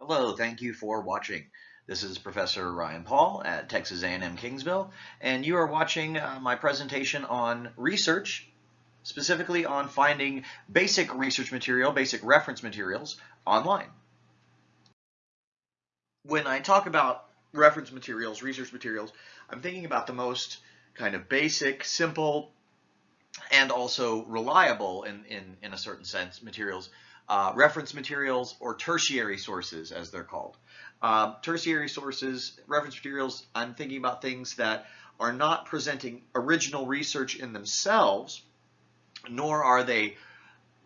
Hello, thank you for watching. This is Professor Ryan Paul at Texas A&M Kingsville, and you are watching uh, my presentation on research, specifically on finding basic research material, basic reference materials online. When I talk about reference materials, research materials, I'm thinking about the most kind of basic, simple, and also reliable in, in, in a certain sense materials uh, reference materials or tertiary sources as they're called. Um, tertiary sources, reference materials, I'm thinking about things that are not presenting original research in themselves, nor are they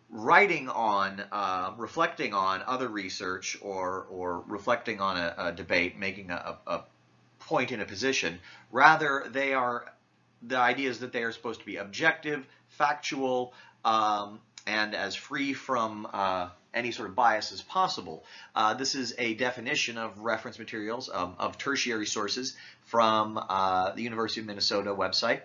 writing on, uh, reflecting on other research or, or reflecting on a, a debate, making a, a point in a position. Rather, they are, the idea is that they are supposed to be objective, factual, um, and as free from uh, any sort of bias as possible. Uh, this is a definition of reference materials, um, of tertiary sources from uh, the University of Minnesota website.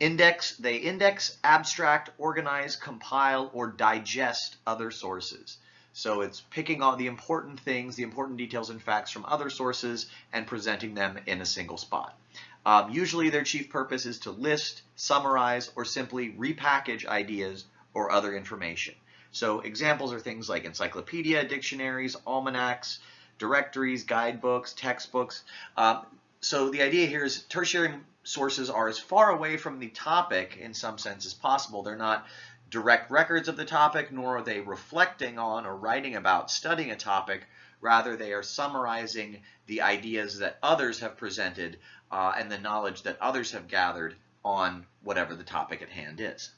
Index, they index, abstract, organize, compile, or digest other sources. So it's picking all the important things, the important details and facts from other sources and presenting them in a single spot. Um, usually their chief purpose is to list, summarize, or simply repackage ideas or other information. So examples are things like encyclopedia, dictionaries, almanacs, directories, guidebooks, textbooks. Um, so the idea here is tertiary sources are as far away from the topic in some sense as possible. They're not direct records of the topic, nor are they reflecting on or writing about studying a topic. Rather, they are summarizing the ideas that others have presented uh, and the knowledge that others have gathered on whatever the topic at hand is.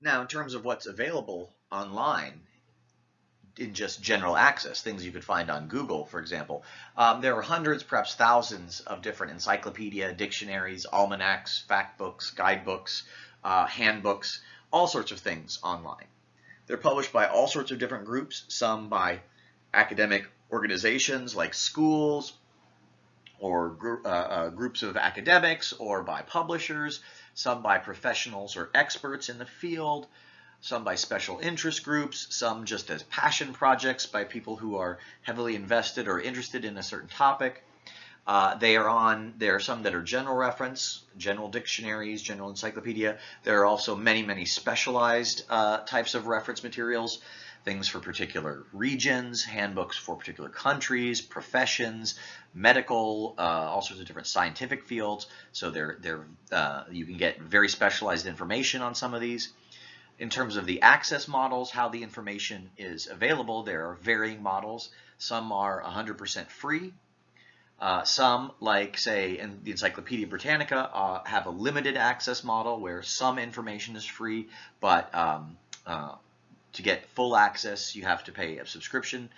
Now, in terms of what's available online in just general access, things you could find on Google, for example, um, there are hundreds, perhaps thousands of different encyclopedia, dictionaries, almanacs, fact books, guidebooks, uh, handbooks, all sorts of things online. They're published by all sorts of different groups, some by academic organizations like schools, or uh, uh, groups of academics or by publishers, some by professionals or experts in the field, some by special interest groups, some just as passion projects by people who are heavily invested or interested in a certain topic. Uh, they are on, there are some that are general reference, general dictionaries, general encyclopedia. There are also many, many specialized uh, types of reference materials things for particular regions, handbooks for particular countries, professions, medical, uh, all sorts of different scientific fields. So they're, they're, uh, you can get very specialized information on some of these. In terms of the access models, how the information is available, there are varying models. Some are 100% free. Uh, some, like say in the Encyclopedia Britannica, uh, have a limited access model where some information is free, but um, uh, to get full access, you have to pay a subscription.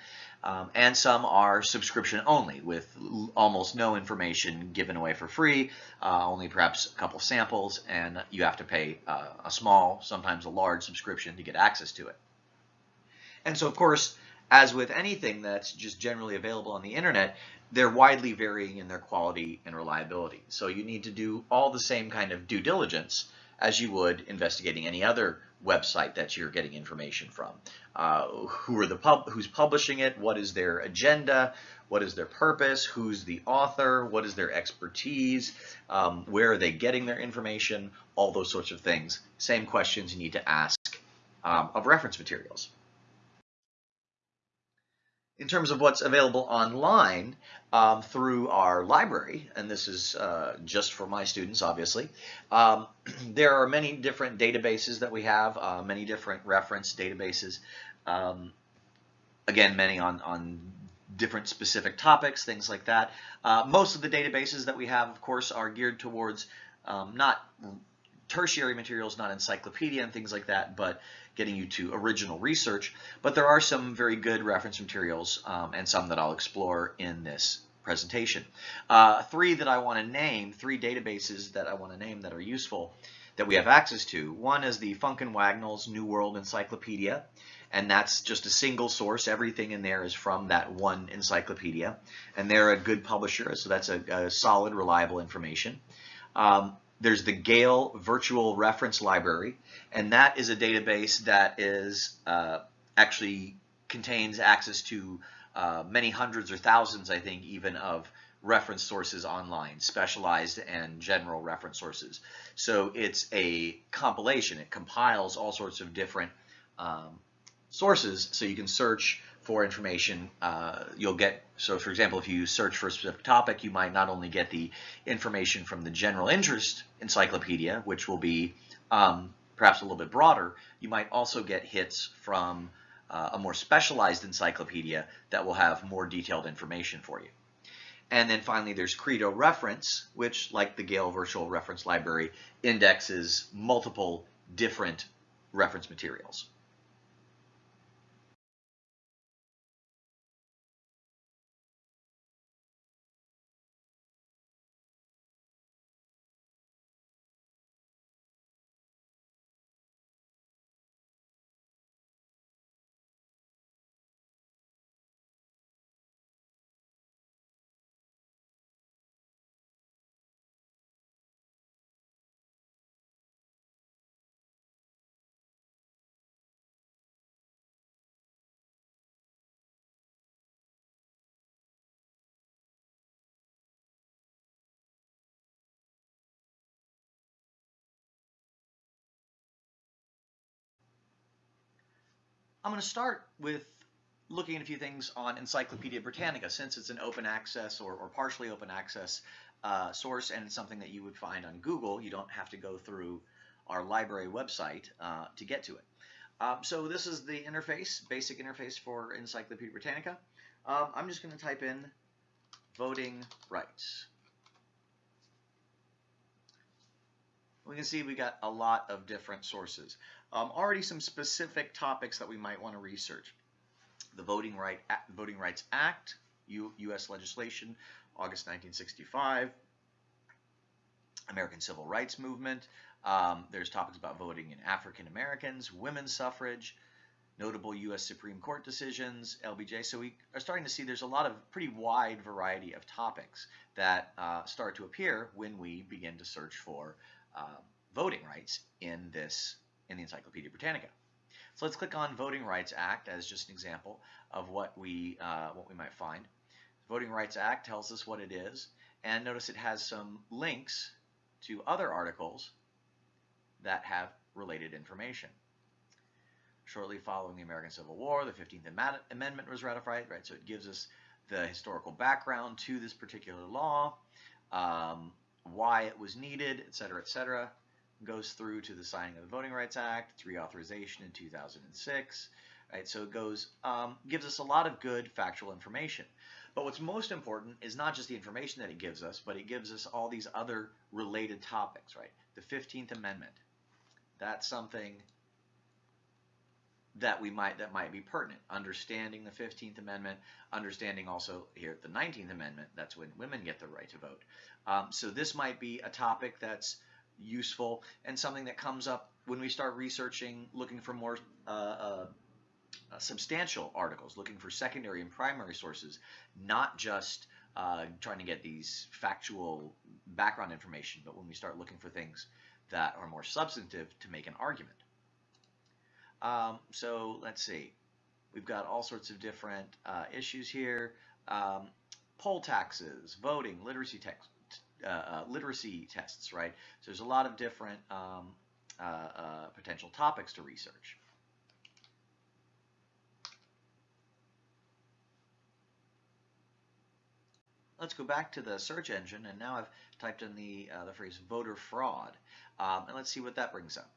Um, and some are subscription only with almost no information given away for free, uh, only perhaps a couple samples, and you have to pay uh, a small, sometimes a large subscription to get access to it. And so, of course, as with anything that's just generally available on the internet, they're widely varying in their quality and reliability. So you need to do all the same kind of due diligence as you would investigating any other website that you're getting information from. Uh, who are the pub who's publishing it? What is their agenda? What is their purpose? Who's the author? What is their expertise? Um, where are they getting their information? All those sorts of things. Same questions you need to ask um, of reference materials in terms of what's available online um, through our library, and this is uh, just for my students, obviously, um, there are many different databases that we have, uh, many different reference databases. Um, again, many on, on different specific topics, things like that. Uh, most of the databases that we have, of course, are geared towards um, not tertiary materials, not encyclopedia and things like that, but getting you to original research. But there are some very good reference materials um, and some that I'll explore in this presentation. Uh, three that I want to name, three databases that I want to name that are useful that we have access to. One is the Funk and Wagnalls New World Encyclopedia, and that's just a single source. Everything in there is from that one encyclopedia, and they're a good publisher, so that's a, a solid, reliable information. Um, there's the Gale Virtual Reference Library, and that is a database that is uh, actually contains access to uh, many hundreds or thousands, I think, even of reference sources online, specialized and general reference sources. So it's a compilation. It compiles all sorts of different um, sources so you can search for information. Uh, you'll get, so for example, if you search for a specific topic, you might not only get the information from the general interest encyclopedia, which will be um, perhaps a little bit broader, you might also get hits from uh, a more specialized encyclopedia that will have more detailed information for you. And then finally, there's Credo Reference, which, like the Gale Virtual Reference Library, indexes multiple different reference materials. I'm going to start with looking at a few things on Encyclopedia Britannica since it's an open access or, or partially open access uh, source and it's something that you would find on Google. You don't have to go through our library website uh, to get to it. Um, so this is the interface, basic interface for Encyclopedia Britannica. Um, I'm just going to type in voting rights. We can see we got a lot of different sources. Um, already some specific topics that we might want to research. The Voting, right, Voting Rights Act, U, U.S. legislation, August 1965. American Civil Rights Movement. Um, there's topics about voting in African Americans, women's suffrage, notable U.S. Supreme Court decisions, LBJ. So we are starting to see there's a lot of pretty wide variety of topics that uh, start to appear when we begin to search for uh, voting rights in this in the Encyclopedia Britannica. So let's click on Voting Rights Act as just an example of what we, uh, what we might find. Voting Rights Act tells us what it is, and notice it has some links to other articles that have related information. Shortly following the American Civil War, the 15th Amendment was ratified, right? So it gives us the historical background to this particular law, um, why it was needed, et cetera, et cetera goes through to the signing of the Voting Rights Act, its reauthorization in 2006. Right, so it goes um, gives us a lot of good factual information. But what's most important is not just the information that it gives us, but it gives us all these other related topics. Right, the 15th Amendment. That's something that we might that might be pertinent. Understanding the 15th Amendment, understanding also here the 19th Amendment. That's when women get the right to vote. Um, so this might be a topic that's useful and something that comes up when we start researching, looking for more uh, uh, uh, substantial articles, looking for secondary and primary sources, not just uh, trying to get these factual background information, but when we start looking for things that are more substantive to make an argument. Um, so let's see. We've got all sorts of different uh, issues here. Um, poll taxes, voting, literacy text, uh, uh, literacy tests, right? So there's a lot of different um, uh, uh, potential topics to research. Let's go back to the search engine, and now I've typed in the, uh, the phrase voter fraud, um, and let's see what that brings up.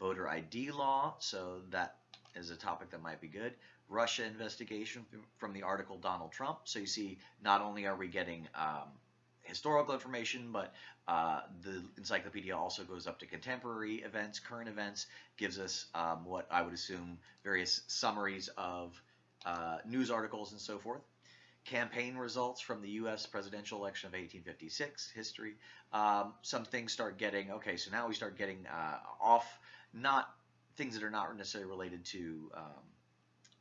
Voter ID law, so that is a topic that might be good. Russia investigation from the article Donald Trump. So you see, not only are we getting um, historical information, but uh, the encyclopedia also goes up to contemporary events, current events, gives us um, what I would assume various summaries of uh, news articles and so forth campaign results from the U.S. presidential election of 1856, history. Um, some things start getting, okay, so now we start getting uh, off, not things that are not necessarily related to um,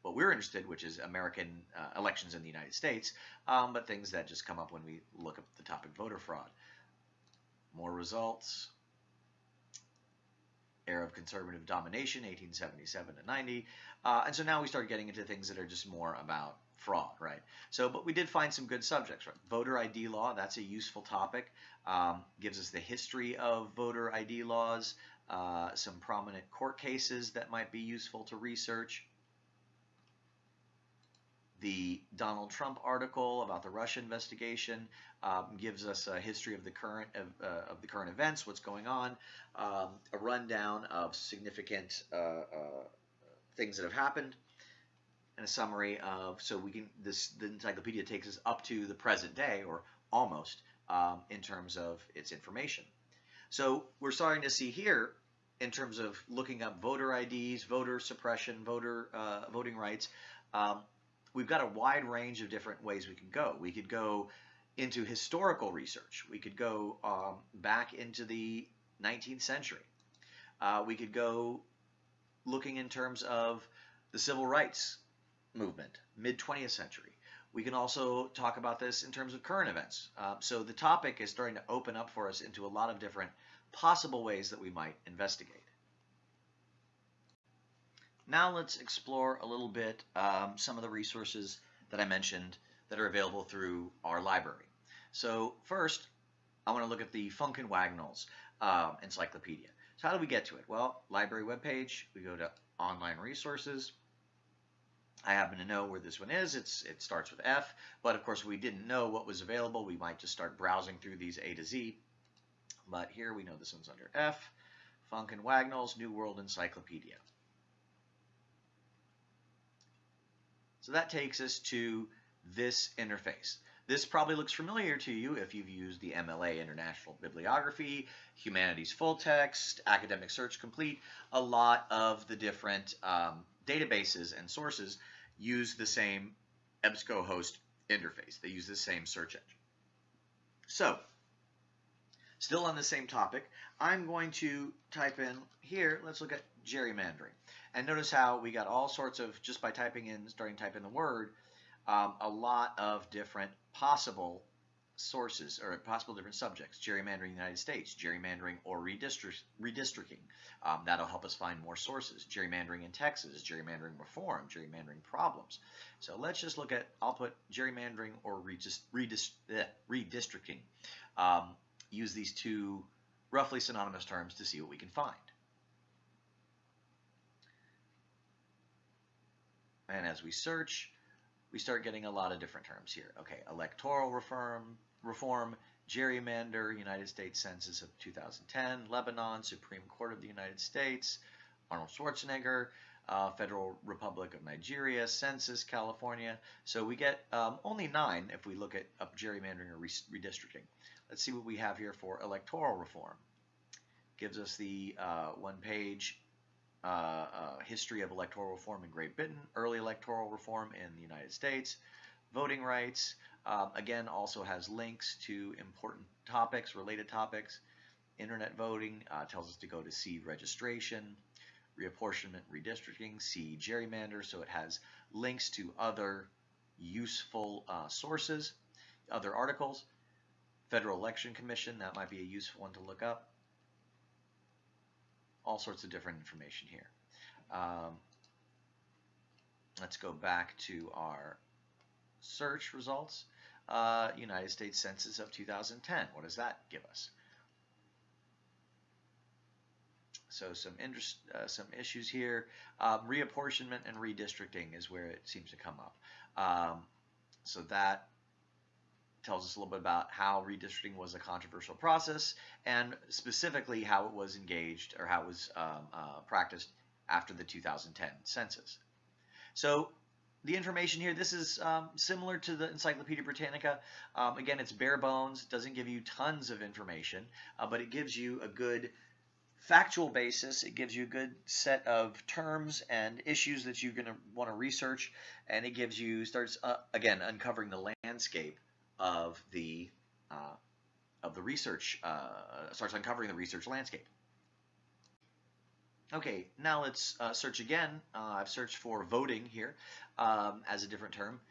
what we're interested, which is American uh, elections in the United States, um, but things that just come up when we look up the topic voter fraud. More results. Era of conservative domination, 1877 to 90. Uh, and so now we start getting into things that are just more about fraud, right? So, but we did find some good subjects, right? Voter ID law, that's a useful topic. Um, gives us the history of voter ID laws, uh, some prominent court cases that might be useful to research. The Donald Trump article about the Russia investigation um, gives us a history of the current of, uh, of the current events, what's going on, um, a rundown of significant uh, uh things that have happened, and a summary of so we can this the encyclopedia takes us up to the present day or almost um, in terms of its information. So we're starting to see here in terms of looking up voter IDs, voter suppression, voter uh, voting rights. Um, we've got a wide range of different ways we could go. We could go into historical research. We could go um, back into the 19th century. Uh, we could go looking in terms of the civil rights movement, mid 20th century. We can also talk about this in terms of current events. Uh, so the topic is starting to open up for us into a lot of different possible ways that we might investigate. Now let's explore a little bit um, some of the resources that I mentioned that are available through our library. So first, I want to look at the Funk and Wagnalls um, encyclopedia. So how do we get to it? Well, library webpage, we go to online resources, I happen to know where this one is. It's It starts with F, but of course we didn't know what was available. We might just start browsing through these A to Z. But here we know this one's under F, Funk and Wagnalls New World Encyclopedia. So that takes us to this interface. This probably looks familiar to you if you've used the MLA International Bibliography, Humanities Full Text, Academic Search Complete, a lot of the different um, databases and sources use the same EBSCOhost interface. They use the same search engine. So, still on the same topic, I'm going to type in here, let's look at gerrymandering. And notice how we got all sorts of, just by typing in, starting in the word, um, a lot of different possible sources or possible different subjects, gerrymandering the United States, gerrymandering or redistrict, redistricting. Um, that'll help us find more sources. Gerrymandering in Texas, gerrymandering reform, gerrymandering problems. So let's just look at, I'll put gerrymandering or redist, redist, eh, redistricting. Um, use these two roughly synonymous terms to see what we can find. And as we search, we start getting a lot of different terms here. Okay, electoral reform, reform, gerrymander, United States Census of 2010, Lebanon, Supreme Court of the United States, Arnold Schwarzenegger, uh, Federal Republic of Nigeria, Census, California. So we get um, only nine if we look at up gerrymandering or redistricting. Let's see what we have here for electoral reform. Gives us the uh, one page uh, uh, history of electoral reform in Great Britain, early electoral reform in the United States, voting rights. Um, again, also has links to important topics, related topics. Internet voting uh, tells us to go to see registration, reapportionment, redistricting, see gerrymander. So it has links to other useful uh, sources, other articles. Federal Election Commission, that might be a useful one to look up. All sorts of different information here. Um, let's go back to our search results. Uh, United States Census of 2010. What does that give us? So some uh, some issues here. Um, reapportionment and redistricting is where it seems to come up. Um, so that tells us a little bit about how redistricting was a controversial process and specifically how it was engaged or how it was um, uh, practiced after the 2010 census. So the information here, this is um, similar to the Encyclopedia Britannica. Um, again, it's bare bones, doesn't give you tons of information, uh, but it gives you a good factual basis. It gives you a good set of terms and issues that you're going to want to research, and it gives you starts uh, again uncovering the landscape of the uh, of the research. Uh, starts uncovering the research landscape. Okay, now let's uh, search again. Uh, I've searched for voting here um, as a different term.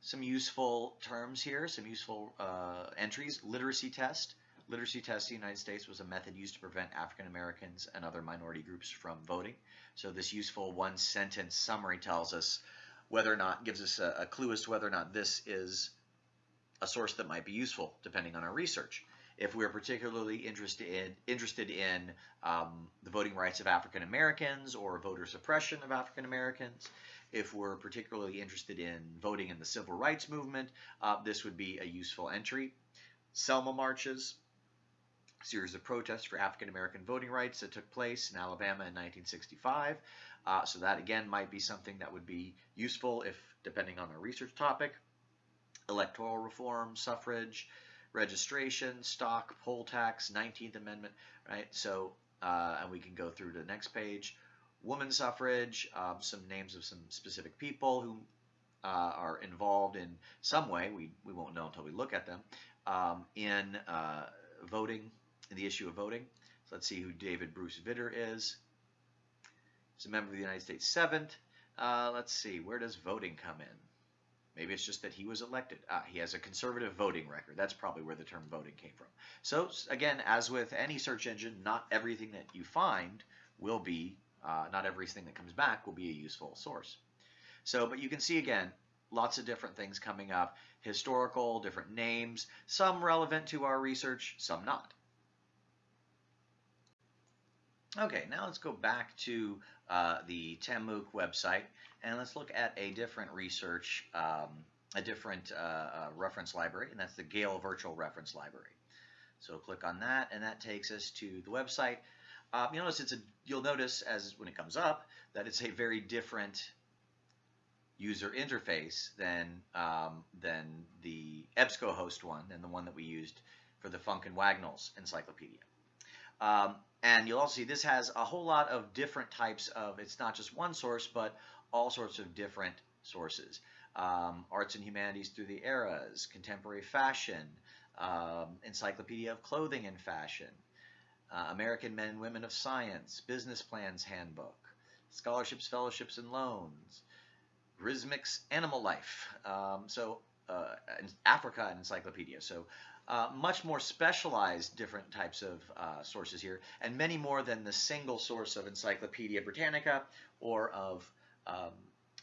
Some useful terms here, some useful uh, entries. Literacy test. Literacy test in the United States was a method used to prevent African Americans and other minority groups from voting. So this useful one sentence summary tells us whether or not, gives us a, a clue as to whether or not this is a source that might be useful depending on our research. If we're particularly interested in, interested in um, the voting rights of African Americans or voter suppression of African Americans, if we're particularly interested in voting in the civil rights movement, uh, this would be a useful entry. Selma marches, series of protests for African American voting rights that took place in Alabama in 1965. Uh, so that again might be something that would be useful if depending on our research topic. Electoral reform, suffrage, registration, stock, poll tax, 19th Amendment, right? So, uh, and we can go through to the next page. Woman suffrage, um, some names of some specific people who uh, are involved in some way, we, we won't know until we look at them, um, in uh, voting in the issue of voting. So let's see who David Bruce Vitter is. He's a member of the United States Senate. Uh, let's see, where does voting come in? Maybe it's just that he was elected. Ah, he has a conservative voting record. That's probably where the term voting came from. So again, as with any search engine, not everything that you find will be, uh, not everything that comes back will be a useful source. So, but you can see again, lots of different things coming up, historical, different names, some relevant to our research, some not. Okay, now let's go back to uh, the TAMUK website and let's look at a different research, um, a different uh, uh, reference library, and that's the Gale Virtual Reference Library. So click on that, and that takes us to the website. Uh, you'll notice it's a. You'll notice as when it comes up that it's a very different user interface than um, than the EBSCOhost one, than the one that we used for the Funk and Wagnalls encyclopedia. Um, and you'll also see this has a whole lot of different types of, it's not just one source, but all sorts of different sources. Um, arts and humanities through the eras, contemporary fashion, um, encyclopedia of clothing and fashion, uh, American men and women of science, business plans handbook, scholarships, fellowships, and loans, Grzimek's animal life. Um, so uh, Africa encyclopedia. So uh, much more specialized different types of uh, sources here, and many more than the single source of Encyclopedia Britannica or of um,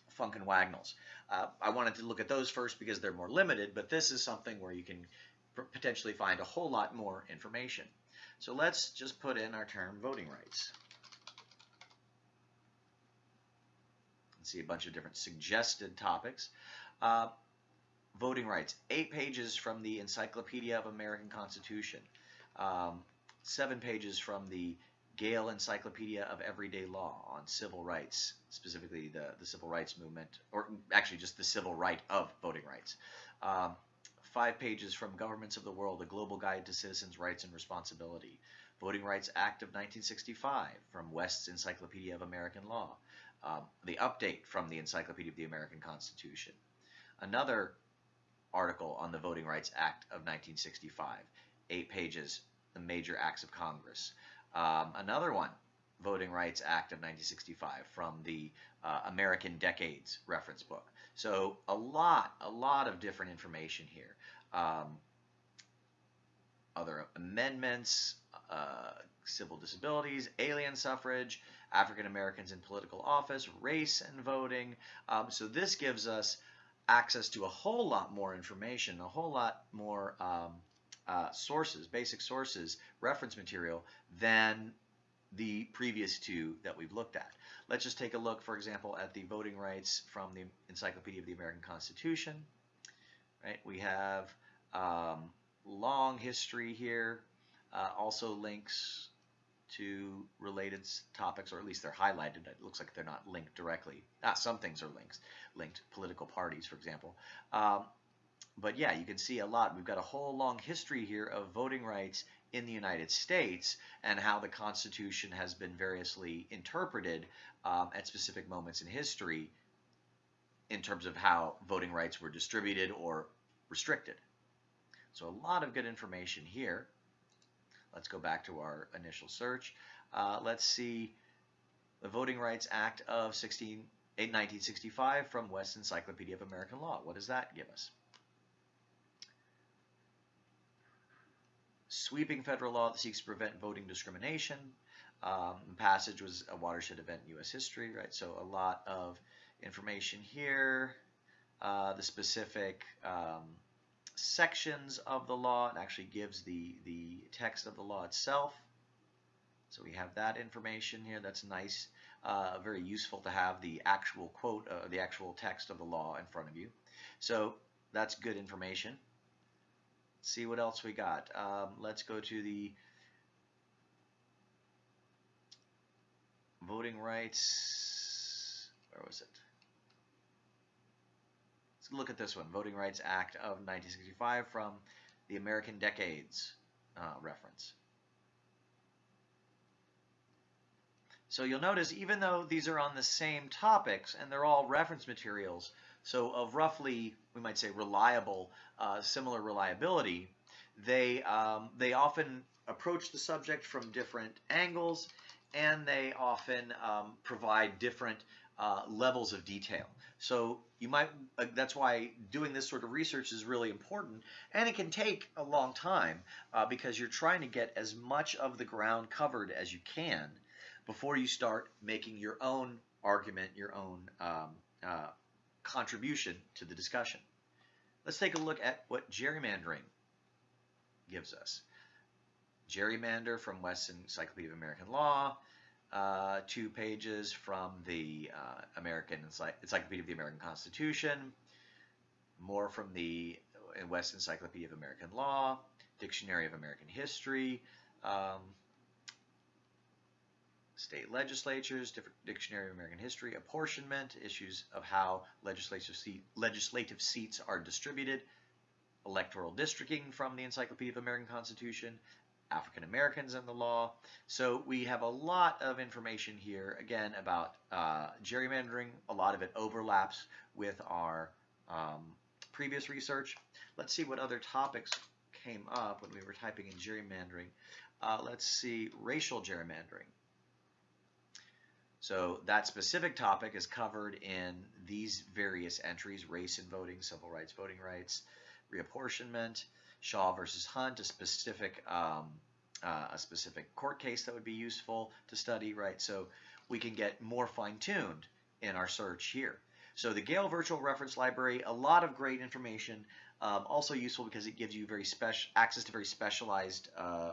Funk and Wagnalls. Uh, I wanted to look at those first because they're more limited, but this is something where you can potentially find a whole lot more information. So let's just put in our term voting rights. And see a bunch of different suggested topics. Uh, voting rights, eight pages from the Encyclopedia of American Constitution, um, seven pages from the Gale Encyclopedia of Everyday Law on civil rights, specifically the, the civil rights movement, or actually just the civil right of voting rights. Um, five pages from Governments of the World, A Global Guide to Citizens' Rights and Responsibility. Voting Rights Act of 1965 from West's Encyclopedia of American Law, um, the update from the Encyclopedia of the American Constitution. Another article on the Voting Rights Act of 1965, eight pages, the major acts of Congress. Um, another one, Voting Rights Act of 1965 from the uh, American Decades reference book. So a lot, a lot of different information here. Um, other amendments, uh, civil disabilities, alien suffrage, African Americans in political office, race and voting. Um, so this gives us access to a whole lot more information, a whole lot more um, uh, sources, basic sources, reference material than the previous two that we've looked at. Let's just take a look, for example, at the voting rights from the Encyclopedia of the American Constitution. Right, we have um, long history here, uh, also links to related topics, or at least they're highlighted. It looks like they're not linked directly. Ah, some things are links, linked. Political parties, for example. Um, but yeah, you can see a lot. We've got a whole long history here of voting rights in the United States and how the Constitution has been variously interpreted um, at specific moments in history in terms of how voting rights were distributed or restricted. So a lot of good information here. Let's go back to our initial search. Uh, let's see the Voting Rights Act of 16, 1965 from West Encyclopedia of American Law. What does that give us? Sweeping federal law that seeks to prevent voting discrimination. Um, passage was a watershed event in U.S. history, right? So a lot of information here. Uh, the specific um, sections of the law. It actually gives the, the text of the law itself. So we have that information here. That's nice. Uh, very useful to have the actual quote, uh, the actual text of the law in front of you. So that's good information. Let's see what else we got. Um, let's go to the voting rights. Where was it? Look at this one, Voting Rights Act of 1965 from the American Decades uh, reference. So you'll notice even though these are on the same topics and they're all reference materials, so of roughly, we might say reliable, uh, similar reliability, they, um, they often approach the subject from different angles and they often um, provide different uh, levels of detail. So you might, uh, that's why doing this sort of research is really important. And it can take a long time uh, because you're trying to get as much of the ground covered as you can before you start making your own argument, your own um, uh, contribution to the discussion. Let's take a look at what gerrymandering gives us. Gerrymander from West's Encyclopedia of American Law, uh, two pages from the uh, American Encyclopedia of the American Constitution, more from the West Encyclopedia of American Law, Dictionary of American History, um, state legislatures, Dictionary of American History, apportionment, issues of how legislative, seat, legislative seats are distributed, electoral districting from the Encyclopedia of American Constitution, African Americans in the law. So we have a lot of information here, again, about uh, gerrymandering. A lot of it overlaps with our um, previous research. Let's see what other topics came up when we were typing in gerrymandering. Uh, let's see, racial gerrymandering. So that specific topic is covered in these various entries, race and voting, civil rights, voting rights, reapportionment, Shaw versus Hunt, a specific um, uh, a specific court case that would be useful to study, right? So we can get more fine-tuned in our search here. So the Gale Virtual Reference Library, a lot of great information, um, also useful because it gives you very special access to very specialized uh,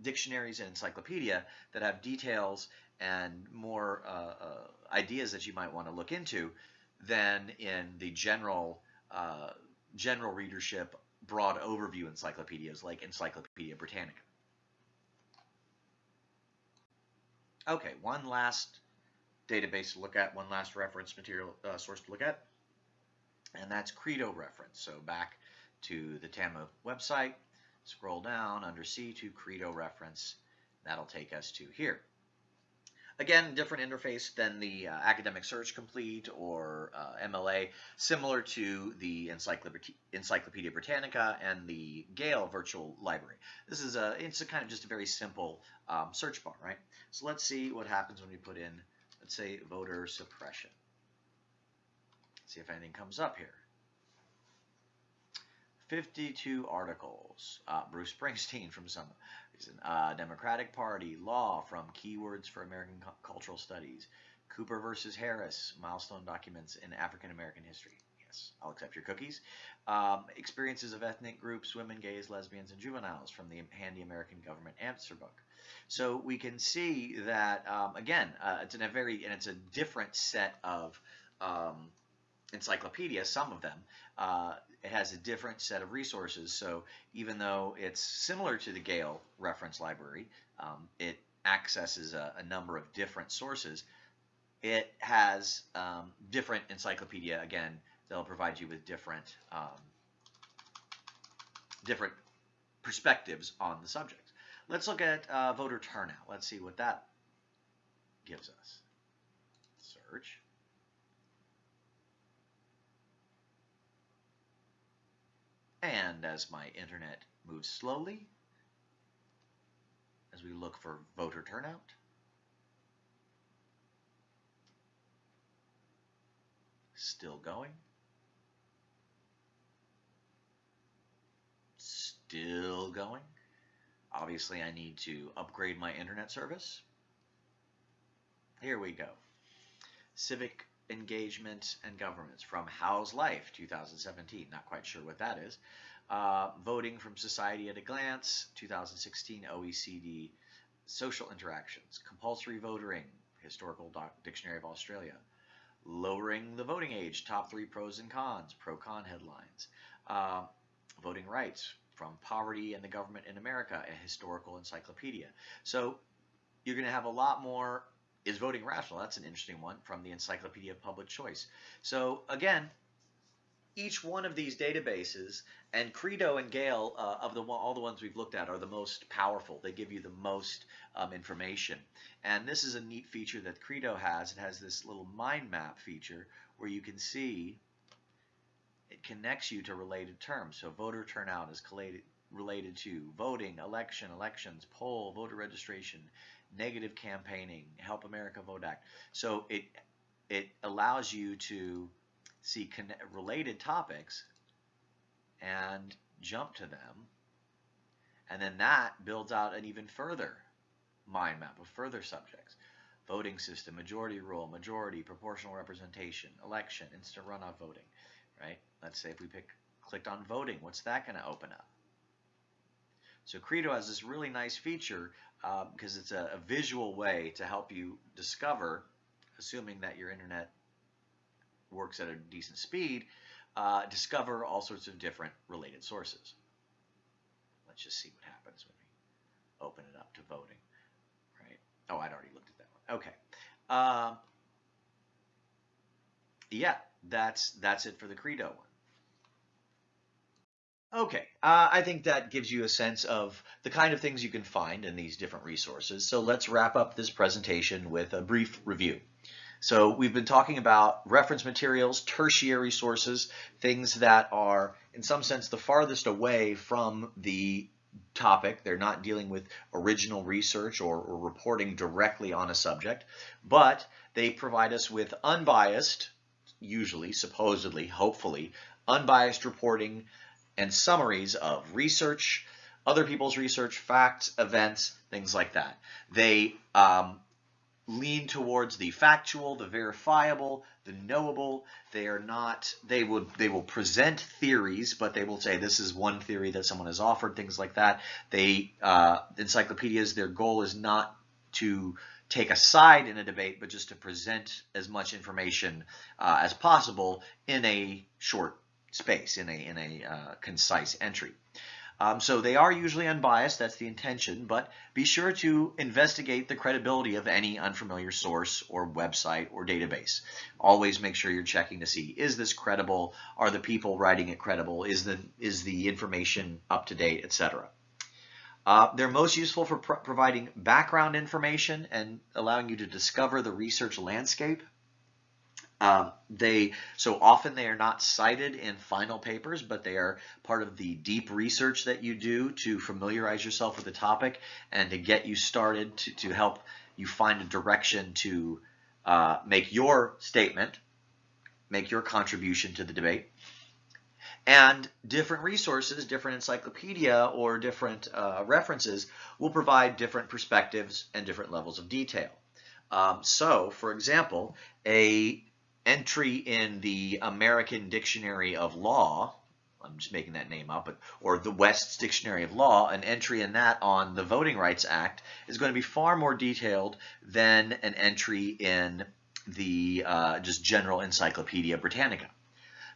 dictionaries and encyclopedia that have details and more uh, uh, ideas that you might want to look into than in the general uh, general readership broad overview encyclopedias like Encyclopedia Britannica. Okay, one last database to look at, one last reference material uh, source to look at, and that's Credo reference. So back to the TAMUK website, scroll down under C2 Credo reference, That'll take us to here. Again, different interface than the uh, Academic Search Complete or uh, MLA, similar to the Encyclopedia, Encyclopedia Britannica and the Gale Virtual Library. This is a, it's a kind of just a very simple um, search bar, right? So let's see what happens when we put in, let's say, voter suppression. See if anything comes up here. 52 articles. Uh, Bruce Springsteen from some Uh, Democratic Party, law from Keywords for American Cultural Studies. Cooper versus Harris, milestone documents in African American history. Yes, I'll accept your cookies. Um, experiences of ethnic groups, women, gays, lesbians, and juveniles from the Handy American Government Answer Book. So we can see that um, again, uh, it's in a very and it's a different set of um, some of them, uh, it has a different set of resources. So even though it's similar to the Gale reference library, um, it accesses a, a, number of different sources. It has um, different encyclopedia, again, that'll provide you with different, um, different perspectives on the subject. Let's look at uh, voter turnout. Let's see what that gives us. Search. And as my internet moves slowly, as we look for voter turnout, still going, still going. Obviously, I need to upgrade my internet service. Here we go. Civic engagement and governments from How's Life 2017. Not quite sure what that is. Uh, voting from Society at a Glance 2016 OECD Social Interactions. Compulsory voting Historical Dictionary of Australia. Lowering the voting age top three pros and cons pro con headlines. Uh, voting rights from Poverty and the Government in America, a historical encyclopedia. So you're going to have a lot more is voting rational? That's an interesting one from the Encyclopedia of Public Choice. So again, each one of these databases, and Credo and Gale, uh, of the all the ones we've looked at, are the most powerful. They give you the most um, information. And this is a neat feature that Credo has. It has this little mind map feature where you can see it connects you to related terms. So voter turnout is related to voting, election, elections, poll, voter registration, negative campaigning, Help America Vote Act. So it it allows you to see related topics and jump to them. And then that builds out an even further mind map of further subjects. Voting system, majority rule, majority, proportional representation, election, instant runoff voting, right? Let's say if we pick clicked on voting, what's that going to open up? So Credo has this really nice feature because um, it's a, a, visual way to help you discover, assuming that your internet works at a decent speed, uh, discover all sorts of different related sources. Let's just see what happens when we open it up to voting. Right? Oh, I'd already looked at that one. Okay. Um, yeah, that's that's it for the Credo one. Okay, uh, I think that gives you a sense of the kind of things you can find in these different resources. So let's wrap up this presentation with a brief review. So we've been talking about reference materials, tertiary sources, things that are in some sense the farthest away from the topic. They're not dealing with original research or, or reporting directly on a subject, but they provide us with unbiased, usually, supposedly, hopefully, unbiased reporting and summaries of research, other people's research, facts, events, things like that. They um, lean towards the factual, the verifiable, the knowable. They are not, they would, they will present theories, but they will say this is one theory that someone has offered, things like that. They, uh, encyclopedias, their goal is not to take a side in a debate, but just to present as much information uh, as possible in a short space in a, in a uh, concise entry. Um, so they are usually unbiased, that's the intention, but be sure to investigate the credibility of any unfamiliar source or website or database. Always make sure you're checking to see, is this credible? Are the people writing it credible? Is the, is the information up to date, etc. Uh, they're most useful for pro providing background information and allowing you to discover the research landscape. Um, they so often they are not cited in final papers, but they are part of the deep research that you do to familiarize yourself with the topic and to get you started to, to help you find a direction to uh, make your statement, make your contribution to the debate. And different resources, different encyclopedia or different uh, references will provide different perspectives and different levels of detail. Um, so, for example, a entry in the American Dictionary of Law, I'm just making that name up, but, or the West's Dictionary of Law, an entry in that on the Voting Rights Act is going to be far more detailed than an entry in the uh, just general Encyclopedia Britannica.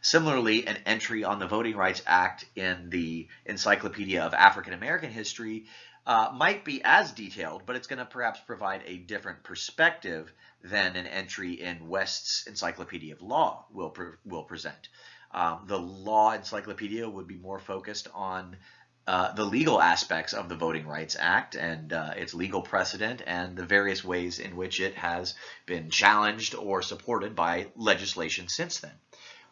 Similarly, an entry on the Voting Rights Act in the Encyclopedia of African American History uh, might be as detailed, but it's going to perhaps provide a different perspective than an entry in West's Encyclopedia of Law will, pre will present. Um, the law encyclopedia would be more focused on uh, the legal aspects of the Voting Rights Act and uh, its legal precedent and the various ways in which it has been challenged or supported by legislation since then.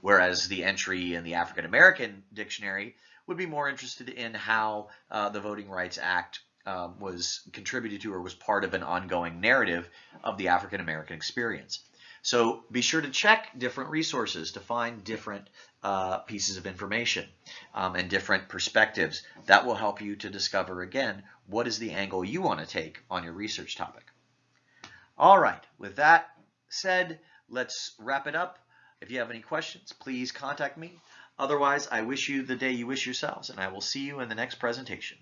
Whereas the entry in the African American dictionary would be more interested in how uh, the Voting Rights Act um, was contributed to or was part of an ongoing narrative of the African American experience. So be sure to check different resources to find different uh, pieces of information um, and different perspectives. That will help you to discover, again, what is the angle you want to take on your research topic. All right, with that said, let's wrap it up. If you have any questions, please contact me. Otherwise, I wish you the day you wish yourselves, and I will see you in the next presentation.